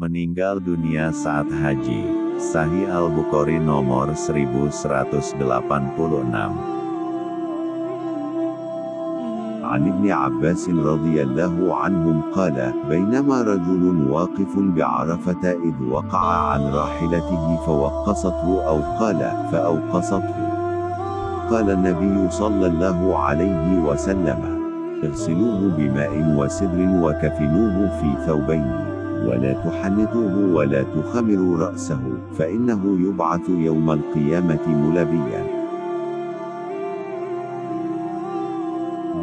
meninggal dunia saat haji. Sahih Al-Bukhari nomor 1186. عن ابن عباس رضي الله عنهم قال بينما رجل واقف بعرفة إذ وقع عن راحلته فوقصته أو قال فأوقصته قال النبي صلى الله عليه وسلم اغسلوه بماء وسدر وكفنوه في ثوبين ولا تحنطوه ولا تخمروا رأسه فإنه يبعث يوم القيامة ملبيا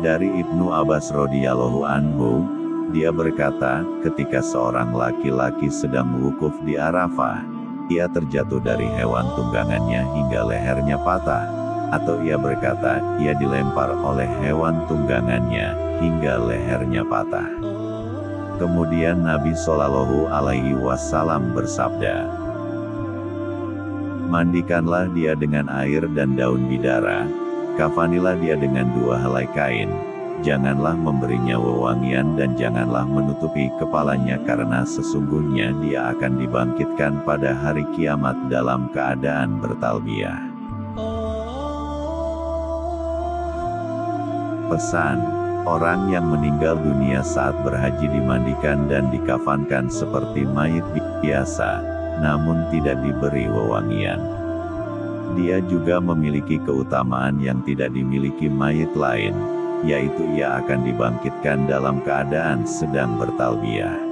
Dari Ibnu Abbas radhiyallahu anhu, dia berkata, ketika seorang laki-laki sedang wukuf di Arafah, ia terjatuh dari hewan tunggangannya hingga lehernya patah. Atau ia berkata, ia dilempar oleh hewan tunggangannya hingga lehernya patah. Kemudian Nabi Shallallahu Alaihi Wasallam bersabda, Mandikanlah dia dengan air dan daun bidara, Kafanilah dia dengan dua helai kain. Janganlah memberinya wewangian dan janganlah menutupi kepalanya karena sesungguhnya dia akan dibangkitkan pada hari kiamat dalam keadaan bertalbiah. Pesan, orang yang meninggal dunia saat berhaji dimandikan dan dikafankan seperti mayit biasa, namun tidak diberi wewangian. Dia juga memiliki keutamaan yang tidak dimiliki mayit lain, yaitu ia akan dibangkitkan dalam keadaan sedang bertalbiah.